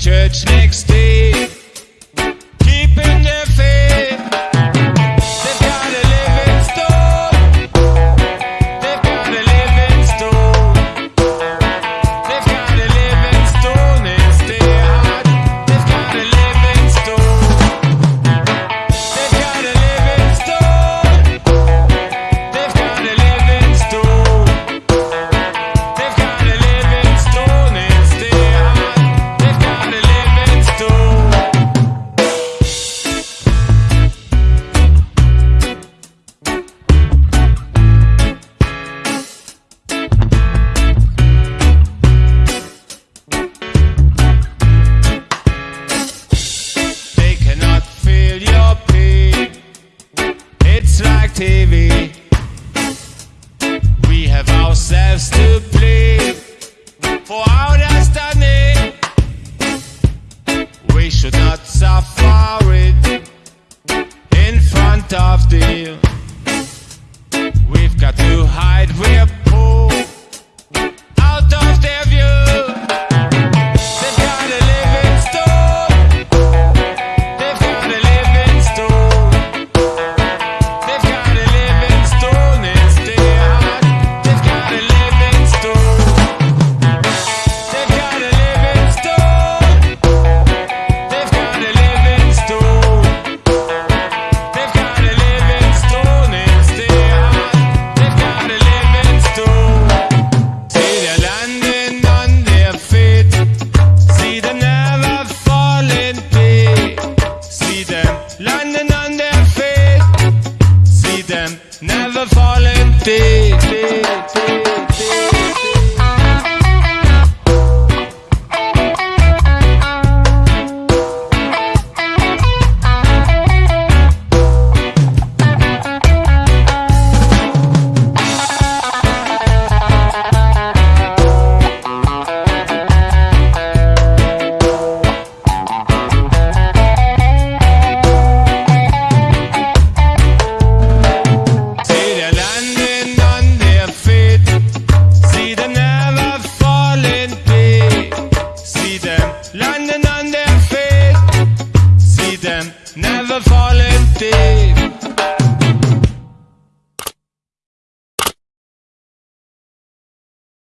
church next day. selbst to for our destiny. We should not suffer it in front of the. We've got to hide. We're landing